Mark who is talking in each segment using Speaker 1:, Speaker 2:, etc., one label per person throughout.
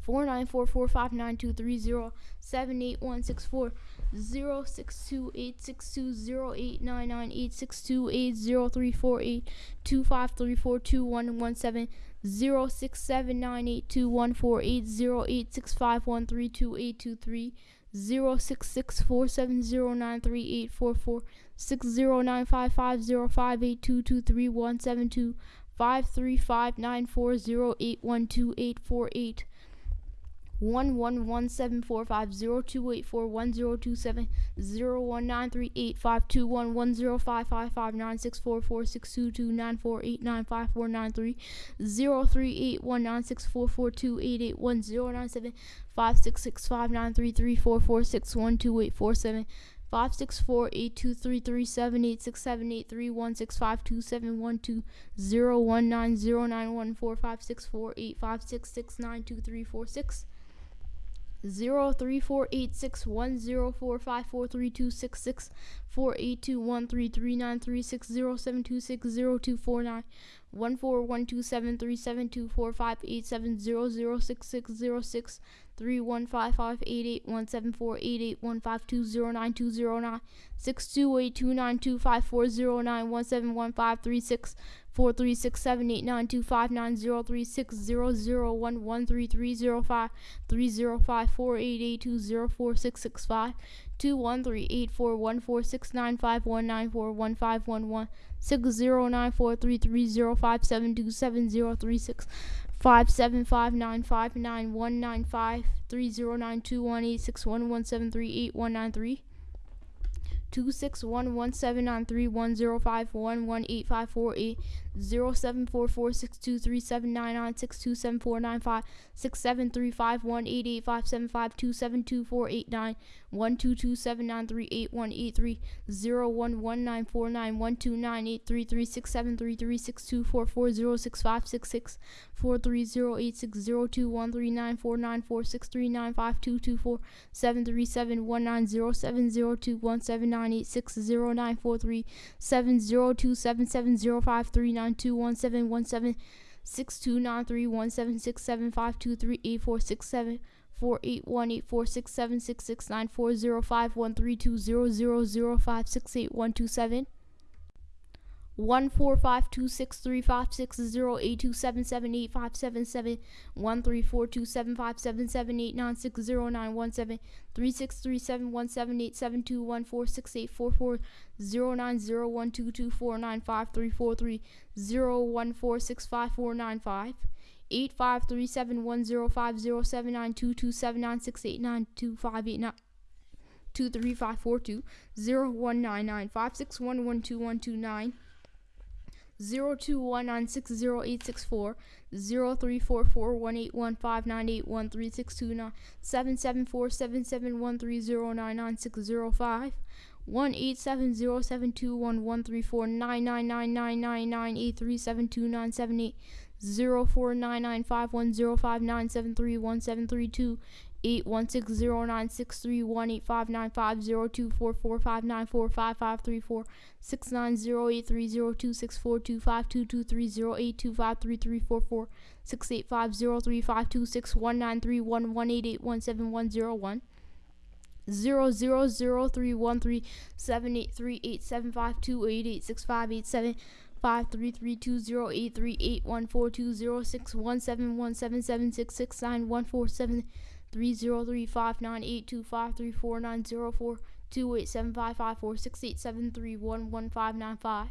Speaker 1: four nine four four five nine two three zero seven eight one six four zero six two eight six two zero eight nine nine eight six two eight zero three four eight two five three four two one one seven zero six seven nine eight two one four eight zero eight six five one three two eight two three zero six six four seven zero nine three eight four four six zero nine five five zero five eight two two three one seven two five three five nine four zero eight one two eight four eight one one one seven four five zero two eight four one zero two seven zero one nine three eight five two one one zero five five five nine six four four six two two nine four eight nine five four nine three zero three eight one nine six four four two eight eight one zero nine seven five six six five nine three three four four six one two eight four seven five six four eight two three three seven eight six seven eight three one six five two seven one two zero one nine zero nine one four five six four eight five six six nine two three four six zero three four eight six one zero four five four three two six six four eight two one three three nine three six zero seven two six zero two four nine one four one two seven three seven two four five eight seven zero zero six six zero six three one five five eight eight one seven four eight eight one five two zero nine two zero nine six two eight two nine two five four zero nine one seven one five three six four three six seven eight nine two five nine zero three six zero zero one one three three zero five three zero five four eight eight two zero four six six five. two one three eight four one four six nine five one nine four one five one one. Six zero nine four three three zero five seven two seven zero three six five seven five nine five nine one nine five three zero nine two one eight six one one seven three eight one nine three Two six one one seven nine three one zero five one one eight five four eight zero seven four four six two three seven nine nine six two seven four nine five six seven three five one eight eight five seven five two seven two four eight nine. One two two seven nine three eight one eight three zero one one nine four nine one two nine eight three three six seven three three six two four four zero six five six six four three zero eight six zero two one three nine four nine four six three nine five two two four seven three seven one nine zero seven zero two one seven nine nine eight six zero nine four three seven zero two seven seven zero five three nine two one seven one seven six two nine three one seven six seven five two three eight four six seven four eight one eight four six seven six six nine four zero five one three two zero zero zero five six eight one two seven one four five two six three five six zero eight two seven seven eight five seven seven one three four two seven five seven seven eight nine six zero nine one seven three six three seven one seven eight seven two one four six eight four four zero nine zero one two two four nine five three four three zero one four six five four nine five eight five three seven one zero five zero seven nine two two seven nine six eight nine two five eight nine two three five four two zero one nine nine five six one one two one two nine zero two one nine six zero eight six four zero three four four one eight one five nine eight one three six two nine seven seven four seven seven one three zero nine nine six zero five one eight seven zero seven two one one three four nine nine nine nine nine nine eight three seven two nine seven eight zero four nine nine five one zero five nine seven three one seven three two eight one six zero nine six three one eight five nine five zero two four four five nine four five five three four six nine zero eight three zero two six four two five two two three zero eight two five three three four four six eight five zero three five two six one nine three one one eight eight one seven one zero one zero zero zero three one three seven eight three eight seven five two eight eight six five eight seven five three three two zero eight three eight one four two zero six one seven one seven seven six six nine one four seven three zero three five nine eight two five three four nine zero four two eight seven five five four six eight seven three one one five nine five.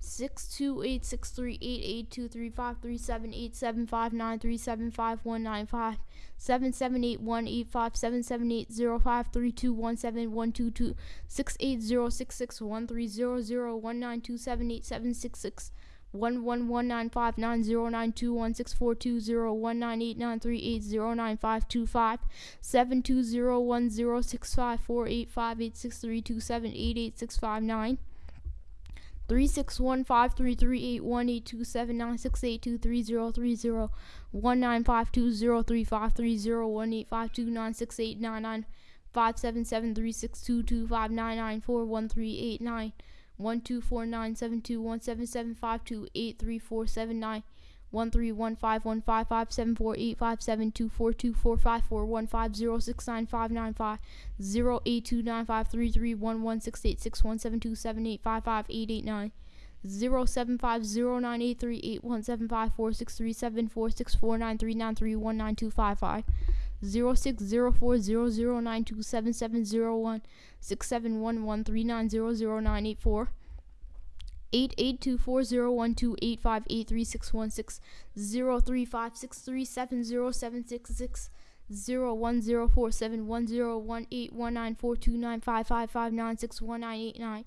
Speaker 1: six two eight six three eight eight two three five three seven eight seven five nine three seven five one nine five. seven seven eight one eight five seven seven eight zero five three two one seven one two two. six eight zero six six one three zero zero one nine two seven eight seven six six one one one nine five nine zero nine two one six four two zero one nine eight nine three eight zero nine five two five seven two zero one zero six five four eight five eight six three two seven eight eight six five nine Three six one five three three eight one eight two seven nine six eight two three zero three zero one nine five two zero three five three zero one eight five two nine six eight nine nine five seven seven three six two two five nine nine four one three eight nine one two four nine seven two one seven seven five two eight three four seven nine one three one five one five five seven four eight five seven two four two four five four one five zero six nine five nine five zero eight two nine five three three one one six eight six one seven two seven eight five five eight eight nine zero seven five zero nine eight three eight one seven five four six three seven four six four nine three nine three one nine two five five zero six zero four zero zero nine two seven seven zero one six seven one one three nine zero zero nine eight four eight eight two four zero one two eight five eight three six one six zero three five six three seven zero seven six six zero one zero four seven one zero one eight one nine four two nine five five five nine six one nine eight nine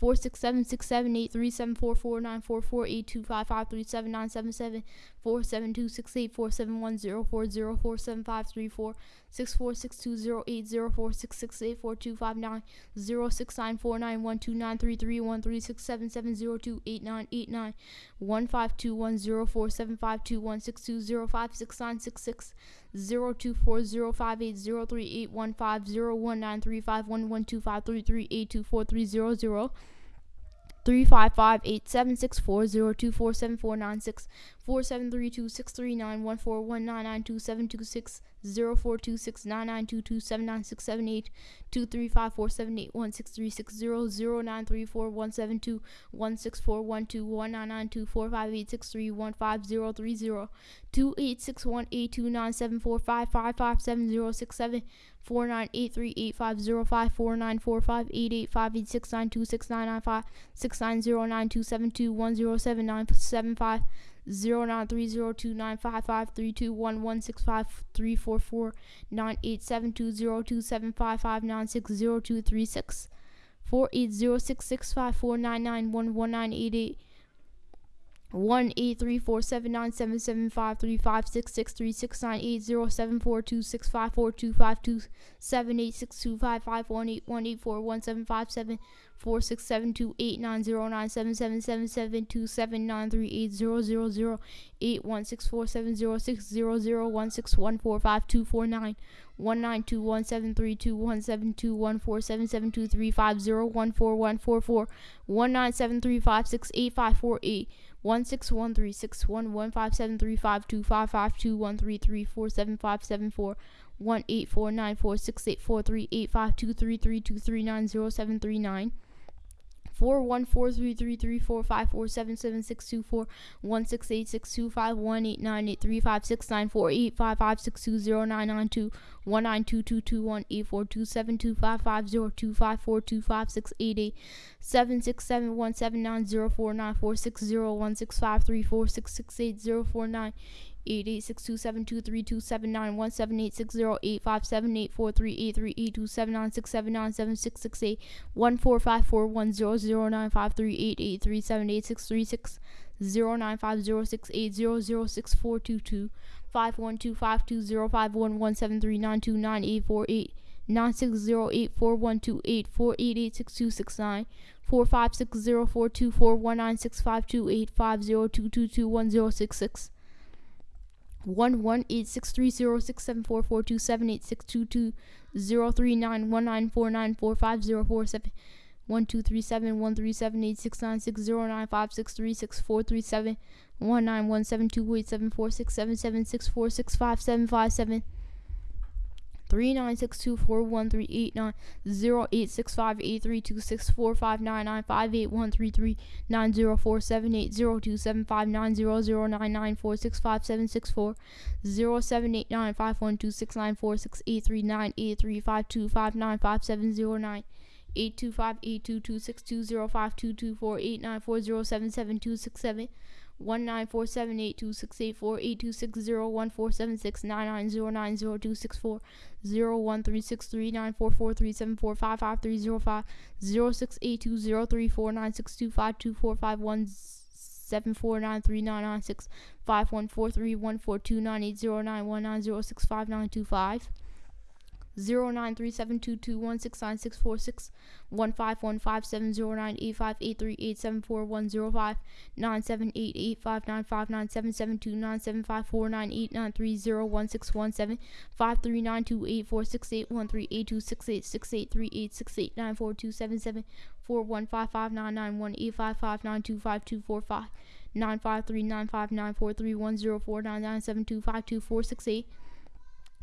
Speaker 1: four six seven six seven eight three seven four four nine four four eight two five five three seven nine seven seven four seven two six eight four seven one zero four zero four seven five three four six four six two zero eight zero four six six eight four two five nine zero six nine four nine one two nine three three one three six seven seven zero two eight nine eight nine one five two one zero four seven five two one six two zero five six nine six six zero two four zero five eight zero three eight one five zero one nine three five one one two five three three eight two four three zero zero three five five eight seven six four zero two four seven four nine six four seven three two six three nine one four one nine nine two seven two six zero four two six nine nine two two seven nine six seven eight two three five four seven eight one six three six zero zero nine three four one seven two one six four one two one nine nine two four five eight six three one five zero three zero two eight six one eight two nine seven four five five five seven zero six seven four nine eight three eight five zero five four nine four five eight eight five eight six nine two six nine nine five six nine zero nine two seven two one zero seven nine seven five zero nine three zero two nine five five three two one one six five three four four nine eight seven two zero two seven five five nine six zero two three six four eight zero six six five four nine nine one one nine eight eight one eight three four seven nine seven seven five three five six six three six nine eight zero seven four two six five four two five two seven eight six two five five one eight one eight four one seven five seven four six seven two eight nine zero nine seven seven seven seven two seven nine three eight zero zero zero eight one six four seven zero six zero zero one six one four five two four nine one nine two one seven three two one seven two one four seven seven two three five zero one four one four four one nine seven three five six eight five four eight one six one three six one one five seven three five two five five two one three three four seven five seven four one eight four nine four six eight four three eight five two three three two three nine zero seven three nine four one four three three three four five four seven seven six two four one six eight six two five one eight nine eight three five six nine four eight five five six two zero nine nine two one nine two two two one eight four two seven two five five zero two five four two five six eight eight seven six seven one seven nine zero four nine four six zero one six five three four six six eight zero four nine eight eight six two seven two three two seven nine one seven eight six zero eight five seven eight four three eight three eight two seven nine six seven nine seven six six eight one four five four one zero zero nine five three eight eight three seven eight six three six zero nine five zero six eight zero zero six four two two five one two five two zero five one one seven three nine two nine eight four eight nine six zero eight four one two eight four eight eight six two six nine four five six zero four two four one nine six five two eight five zero two two two one zero six six one one eight six three zero six seven four four two seven eight six two two zero three nine one nine four nine four five zero four seven one two three seven one three seven eight six nine six zero nine five six three six four three seven one nine one seven two eight seven four six seven seven six four six five seven five seven three nine six two four one three eight nine zero eight six five eight three two six four five nine nine five eight one three three nine zero four seven eight zero two seven five nine zero zero nine nine four six five seven six four zero seven eight nine five one two six nine four six eight three nine eight three five two five nine five seven zero nine eight two five eight two two six two zero five two two four eight nine four zero seven seven two six seven one nine four seven eight two six eight four eight two six zero one four seven six nine nine zero nine zero two six four zero one three six three nine four four three seven four five five three zero five zero six eight two zero three four nine six two five two four five one seven four nine three nine nine six five one four three one four two nine eight zero nine one nine zero six five nine two five nine three seven two two one six nine six four six one five one five seven zero nine eight five eight three eight seven four one zero five nine seven eight eight five nine five nine seven seven two nine seven five four nine eight nine three zero one six one seven five three nine two eight four six eight one three eight two six eight six eight three eight six eight nine four two seven seven four one five five nine nine one eight five five nine two five two four five nine five three nine five nine four three one zero four nine nine seven two five two four six eight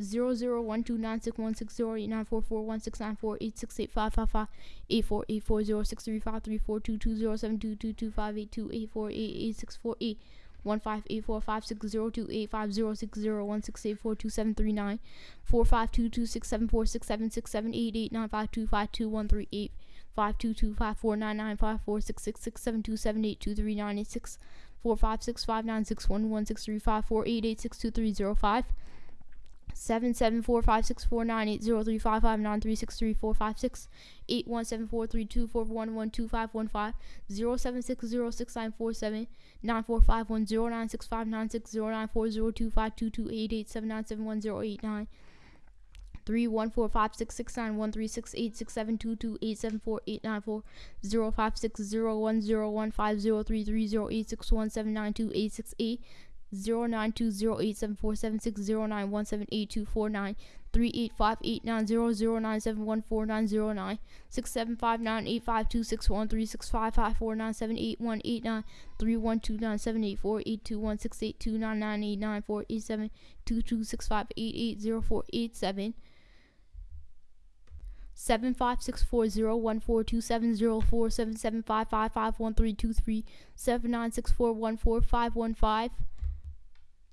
Speaker 1: zero zero one two nine six one six zero eight nine four four one six nine four eight six eight five five five eight four eight four zero six three five three four two two zero seven two two two five eight two eight four eight eight six four eight one five eight four five six zero two eight five zero six zero one six eight four two seven three nine four five two two six seven four six seven six seven eight eight nine five two five two one three eight five two two five four nine nine five four six six six seven two seven eight two three nine eight six four five six five nine six one one six three five four eight eight six two three zero five seven seven four five six four nine eight zero three five five nine three six three four five six eight one seven four three two four one one two five one five zero seven six zero six nine four seven nine four five one zero nine six five nine six zero nine four zero two five two two eight eight seven nine seven one zero eight nine three one four five six six nine one three six eight six seven two two eight seven four eight nine four zero five six zero one zero one five zero three three zero eight six one seven nine two eight six eight zero nine two zero eight seven four seven six zero nine one seven eight two four nine three eight five eight nine zero zero nine seven one four nine zero nine six seven five nine eight five two six one three six five five four nine seven eight one eight nine three one two nine seven eight four eight two one six eight two nine nine eight nine four eight seven two two six five eight eight zero four eight seven. Seven five six four zero one four two seven zero four seven seven five five five one three two three. Seven nine six four one four five one five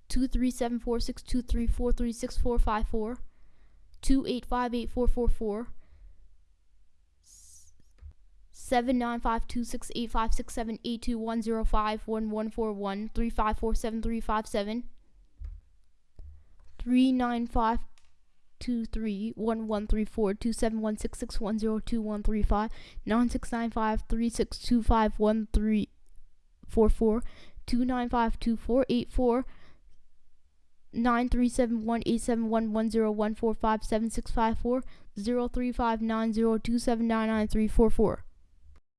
Speaker 1: two three seven four six two three four three six four five four two eight five eight four four four seven nine five two six eight five six seven eight two one zero five one one four one three five four seven three five seven three nine five two three one one three four two seven one six six one zero two one three five nine six nine five three six two five one three four four two nine five two four eight four nine three seven one eight seven one one zero one four five seven six five four zero three five nine zero two seven nine nine three four four.